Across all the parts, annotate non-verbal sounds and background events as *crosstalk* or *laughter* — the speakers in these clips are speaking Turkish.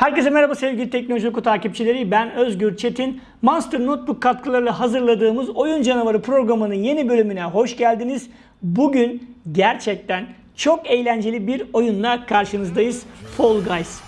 Herkese merhaba sevgili Teknoloji Oku takipçileri. Ben Özgür Çetin. Monster Notebook katkılarıyla hazırladığımız Oyun Canavarı programının yeni bölümüne hoş geldiniz. Bugün gerçekten çok eğlenceli bir oyunla karşınızdayız. Fall Guys.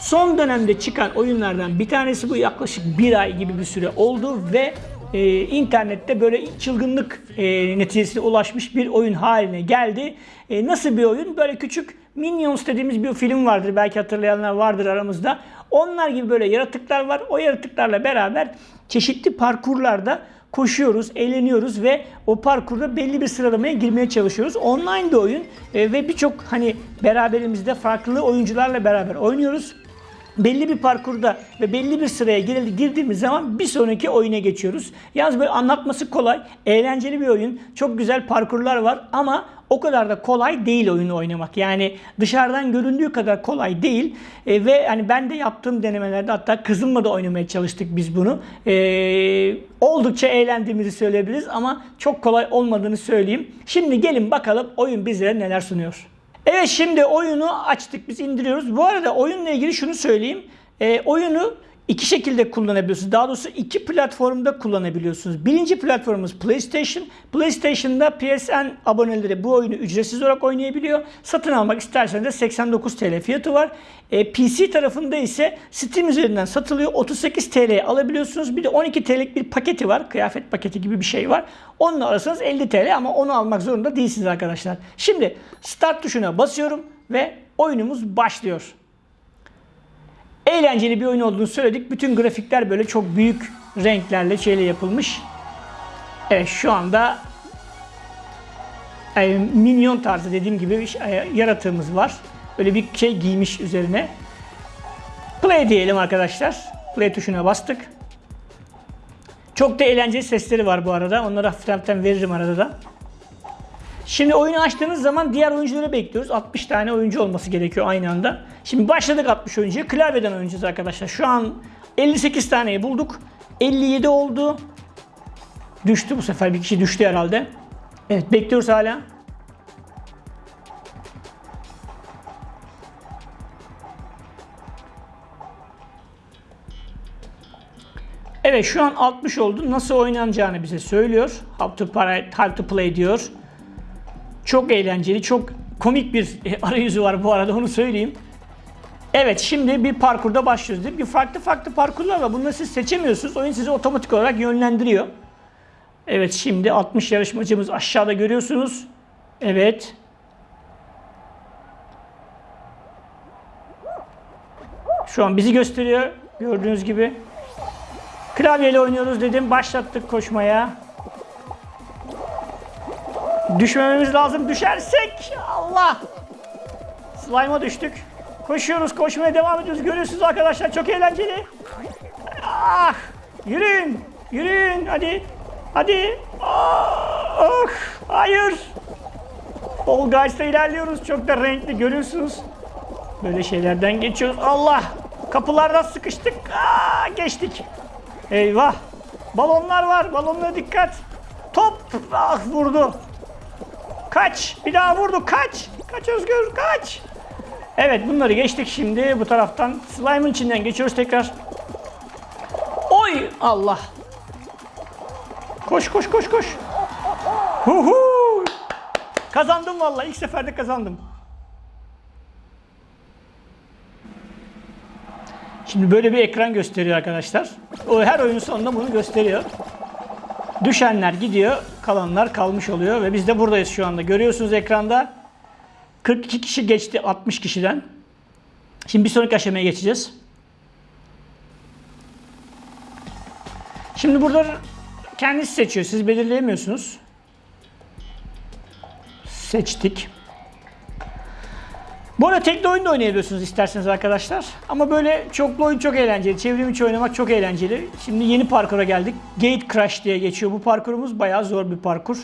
Son dönemde çıkan oyunlardan bir tanesi bu yaklaşık bir ay gibi bir süre oldu ve e, internette böyle çılgınlık e, neticesine ulaşmış bir oyun haline geldi. E, nasıl bir oyun? Böyle küçük Minions dediğimiz bir film vardır. Belki hatırlayanlar vardır aramızda. Onlar gibi böyle yaratıklar var. O yaratıklarla beraber çeşitli parkurlarda koşuyoruz, eğleniyoruz ve o parkurda belli bir sıralamaya girmeye çalışıyoruz. Online de oyun e, ve birçok hani beraberimizde farklı oyuncularla beraber oynuyoruz belli bir parkurda ve belli bir sıraya girdiğimiz zaman bir sonraki oyuna geçiyoruz. Yalnız böyle anlatması kolay, eğlenceli bir oyun. Çok güzel parkurlar var ama o kadar da kolay değil oyunu oynamak. Yani dışarıdan göründüğü kadar kolay değil. E, ve hani ben de yaptığım denemelerde hatta kızımla da oynamaya çalıştık biz bunu. E, oldukça eğlendiğimizi söyleyebiliriz ama çok kolay olmadığını söyleyeyim. Şimdi gelin bakalım oyun bizlere neler sunuyor. Evet şimdi oyunu açtık biz indiriyoruz. Bu arada oyunla ilgili şunu söyleyeyim. E, oyunu iki şekilde kullanabiliyorsunuz. Daha doğrusu iki platformda kullanabiliyorsunuz. Birinci platformumuz PlayStation. PlayStation'da PSN aboneleri bu oyunu ücretsiz olarak oynayabiliyor. Satın almak isterseniz de 89 TL fiyatı var. E, PC tarafında ise Steam üzerinden satılıyor. 38 TL'ye alabiliyorsunuz. Bir de 12 TL'lik bir paketi var. Kıyafet paketi gibi bir şey var. Onunla alırsanız 50 TL ama onu almak zorunda değilsiniz arkadaşlar. Şimdi Start tuşuna basıyorum ve oyunumuz başlıyor eğlenceli bir oyun olduğunu söyledik. Bütün grafikler böyle çok büyük renklerle şeyle yapılmış. Evet şu anda e, minyon tarzı dediğim gibi bir e, yaratığımız var. Böyle bir şey giymiş üzerine. Play diyelim arkadaşlar. Play tuşuna bastık. Çok da eğlenceli sesleri var bu arada. Onları hafiften veririm arada da. Şimdi oyunu açtığınız zaman diğer oyuncuları bekliyoruz. 60 tane oyuncu olması gerekiyor aynı anda. Şimdi başladık 60 oyuncuya. Klavyeden oynayacağız arkadaşlar. Şu an 58 taneyi bulduk. 57 oldu. Düştü bu sefer. Bir kişi düştü herhalde. Evet bekliyoruz hala. Evet şu an 60 oldu. Nasıl oynanacağını bize söylüyor. How to play, how to play diyor. Çok eğlenceli, çok komik bir e, arayüzü var bu arada onu söyleyeyim. Evet şimdi bir parkurda başlıyoruz. Bir farklı farklı parkurlar var. Bunları siz seçemiyorsunuz. Oyun sizi otomatik olarak yönlendiriyor. Evet şimdi 60 yarışmacımız aşağıda görüyorsunuz. Evet. Şu an bizi gösteriyor. Gördüğünüz gibi. Klavyeyle oynuyoruz dedim. Başlattık koşmaya. Düşmememiz lazım. Düşersek Allah. Slime'a düştük. Koşuyoruz, koşmaya devam ediyoruz. Görüyorsunuz arkadaşlar çok eğlenceli. Ah! Yürüyün, yürüyün. Hadi, hadi. Ah! ah hayır. Fall Guys'ta ilerliyoruz. Çok da renkli görüyorsunuz. Böyle şeylerden geçiyoruz. Allah! Kapılardan sıkıştık. Aa, geçtik. Eyvah. Balonlar var. Balonlara dikkat. Top ah vurdu. Kaç. Bir daha vurdu. Kaç. Kaç Özgür. Kaç. Evet bunları geçtik şimdi. Bu taraftan slime'ın içinden geçiyoruz tekrar. Oy Allah. Koş koş koş koş. Huhu. Kazandım vallahi. ilk seferde kazandım. Şimdi böyle bir ekran gösteriyor arkadaşlar. O her oyunun sonunda bunu gösteriyor. Düşenler gidiyor, kalanlar kalmış oluyor ve biz de buradayız şu anda. Görüyorsunuz ekranda 42 kişi geçti 60 kişiden. Şimdi bir sonraki aşamaya geçeceğiz. Şimdi burada kendisi seçiyor. Siz belirleyemiyorsunuz. Seçtik. Bu arada tekli oyun da oynayabiliyorsunuz isterseniz arkadaşlar. Ama böyle çoklu oyun çok eğlenceli. Çevrim içi oynamak çok eğlenceli. Şimdi yeni parkura geldik. Gate Crash diye geçiyor bu parkurumuz. Bayağı zor bir parkur.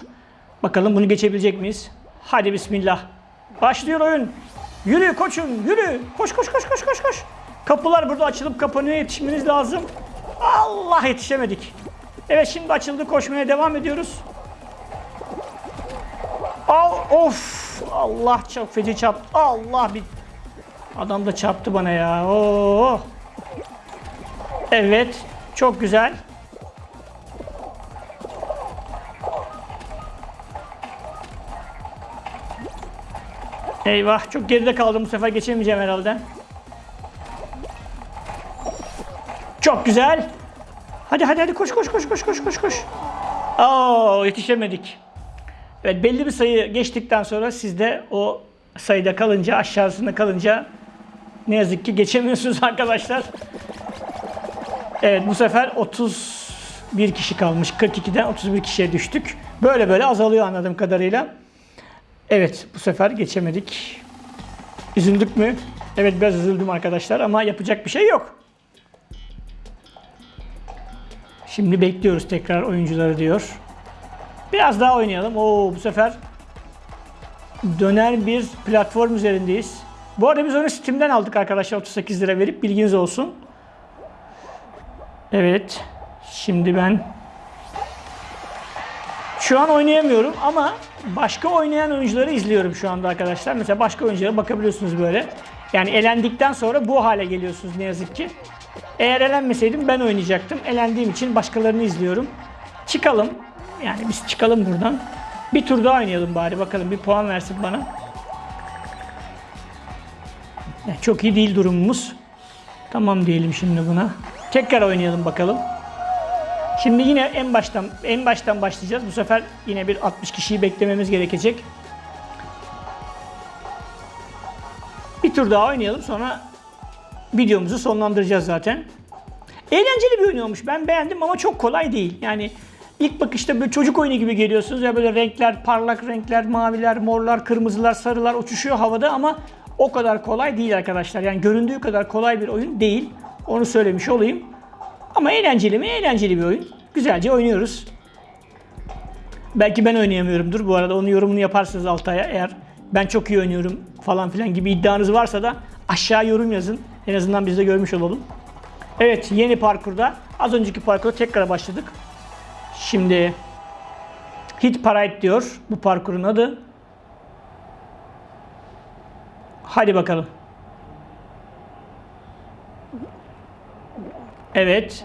Bakalım bunu geçebilecek miyiz? Hadi bismillah. Başlıyor oyun. Yürü koçum yürü. Koş koş koş koş koş koş. Kapılar burada açılıp kapanıyor. Yetişmeniz lazım. Allah yetişemedik. Evet şimdi açıldı. Koşmaya devam ediyoruz. Al of. Allah çok feci çarptı. Allah bir adam da çarptı bana ya. Oo. Evet. Çok güzel. Eyvah çok geride kaldım bu sefer geçemeyeceğim herhalde. Çok güzel. Hadi hadi hadi koş koş koş koş koş koş koş. Oo yetişemedik. Evet belli bir sayı geçtikten sonra siz de o sayıda kalınca aşağısında kalınca ne yazık ki geçemiyorsunuz *laughs* arkadaşlar. Evet bu sefer 31 kişi kalmış. 42'den 31 kişiye düştük. Böyle böyle azalıyor anladığım kadarıyla. Evet bu sefer geçemedik. Üzüldük mü? Evet biraz üzüldüm arkadaşlar ama yapacak bir şey yok. Şimdi bekliyoruz tekrar oyuncuları diyor. Biraz daha oynayalım. Oo bu sefer döner bir platform üzerindeyiz. Bu arada biz onu Steam'den aldık arkadaşlar 38 lira verip bilginiz olsun. Evet. Şimdi ben şu an oynayamıyorum ama başka oynayan oyuncuları izliyorum şu anda arkadaşlar. Mesela başka oyunculara bakabiliyorsunuz böyle. Yani elendikten sonra bu hale geliyorsunuz ne yazık ki. Eğer elenmeseydim ben oynayacaktım. Elendiğim için başkalarını izliyorum. Çıkalım. Yani biz çıkalım buradan. Bir tur daha oynayalım bari bakalım bir puan versin bana. Yani çok iyi değil durumumuz. Tamam diyelim şimdi buna. Tekrar oynayalım bakalım. Şimdi yine en baştan en baştan başlayacağız. Bu sefer yine bir 60 kişiyi beklememiz gerekecek. Bir tur daha oynayalım sonra videomuzu sonlandıracağız zaten. Eğlenceli bir oyun olmuş. Ben beğendim ama çok kolay değil. Yani ilk bakışta böyle çocuk oyunu gibi geliyorsunuz ya böyle renkler, parlak renkler, maviler, morlar, kırmızılar, sarılar uçuşuyor havada ama o kadar kolay değil arkadaşlar. Yani göründüğü kadar kolay bir oyun değil. Onu söylemiş olayım. Ama eğlenceli mi? Eğlenceli bir oyun. Güzelce oynuyoruz. Belki ben oynayamıyorumdur. Bu arada onun yorumunu yaparsınız Altay'a. Eğer ben çok iyi oynuyorum falan filan gibi iddianız varsa da aşağı yorum yazın. En azından biz de görmüş olalım. Evet yeni parkurda az önceki parkurda tekrar başladık. Şimdi Hit Parade diyor bu parkurun adı. Hadi bakalım. Evet.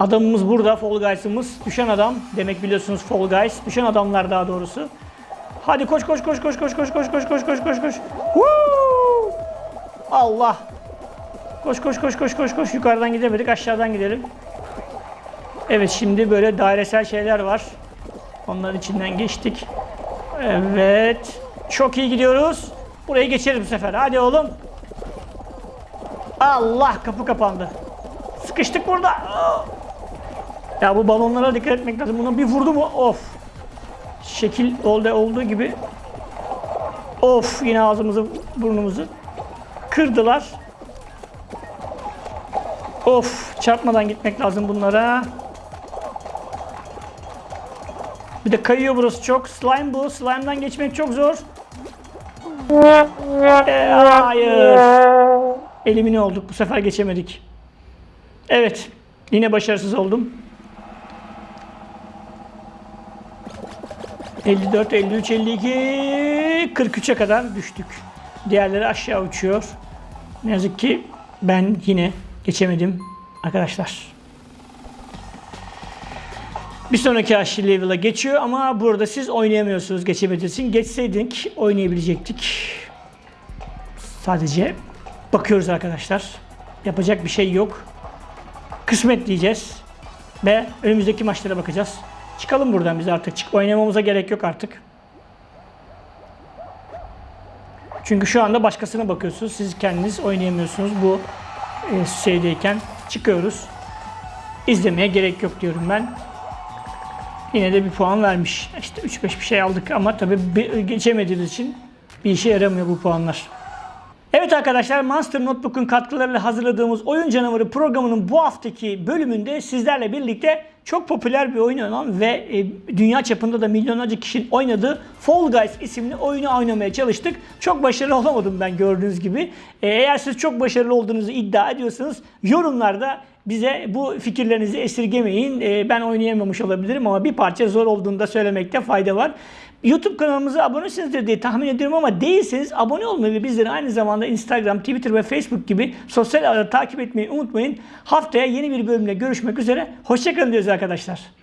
Adamımız burada. Fall Guys'ımız. Düşen adam. Demek biliyorsunuz Fall Guys. Düşen adamlar daha doğrusu. Hadi koş koş koş koş koş koş koş koş koş koş koş koş. Woo! Allah. Koş koş koş koş koş koş. Yukarıdan gidemedik. Aşağıdan gidelim. Evet şimdi böyle dairesel şeyler var. Onların içinden geçtik. Evet. Çok iyi gidiyoruz. Burayı geçeriz bu sefer. Hadi oğlum. Allah kapı kapandı. Sıkıştık burada. Ya bu balonlara dikkat etmek lazım. Buna bir vurdu mu? Of. Şekil oldu olduğu gibi. Of yine ağzımızı burnumuzu kırdılar. Of çarpmadan gitmek lazım bunlara. Bir de kayıyor burası çok. Slime bu. Slime'dan geçmek çok zor. Ee, hayır. Elimine olduk. Bu sefer geçemedik. Evet. Yine başarısız oldum. 54, 53, 52, 43'e kadar düştük. Diğerleri aşağı uçuyor. Ne yazık ki ben yine geçemedim arkadaşlar. Bir sonraki aşırı level'a geçiyor ama burada siz oynayamıyorsunuz geçemediğiniz. Geçseydik oynayabilecektik. Sadece bakıyoruz arkadaşlar. Yapacak bir şey yok. Kısmet diyeceğiz. Ve önümüzdeki maçlara bakacağız. Çıkalım buradan biz artık. Çık oynamamıza gerek yok artık. Çünkü şu anda başkasına bakıyorsunuz. Siz kendiniz oynayamıyorsunuz. Bu e, şeydeyken çıkıyoruz. İzlemeye gerek yok diyorum ben. Yine de bir puan vermiş. İşte 3-5 bir şey aldık ama tabii geçemediğimiz için bir işe yaramıyor bu puanlar. Evet arkadaşlar Monster Notebook'un katkılarıyla hazırladığımız Oyun Canavarı programının bu haftaki bölümünde sizlerle birlikte çok popüler bir oyun olan ve e, dünya çapında da milyonlarca kişinin oynadığı Fall Guys isimli oyunu oynamaya çalıştık. Çok başarılı olamadım ben gördüğünüz gibi. E, eğer siz çok başarılı olduğunuzu iddia ediyorsanız yorumlarda bize bu fikirlerinizi esirgemeyin. E, ben oynayamamış olabilirim ama bir parça zor olduğunu da söylemekte fayda var. YouTube kanalımıza abonesinizdir diye tahmin ediyorum ama değilseniz abone olmayı ve bizleri aynı zamanda Instagram, Twitter ve Facebook gibi sosyal ağları takip etmeyi unutmayın. Haftaya yeni bir bölümle görüşmek üzere. Hoşçakalın diyoruz arkadaşlar.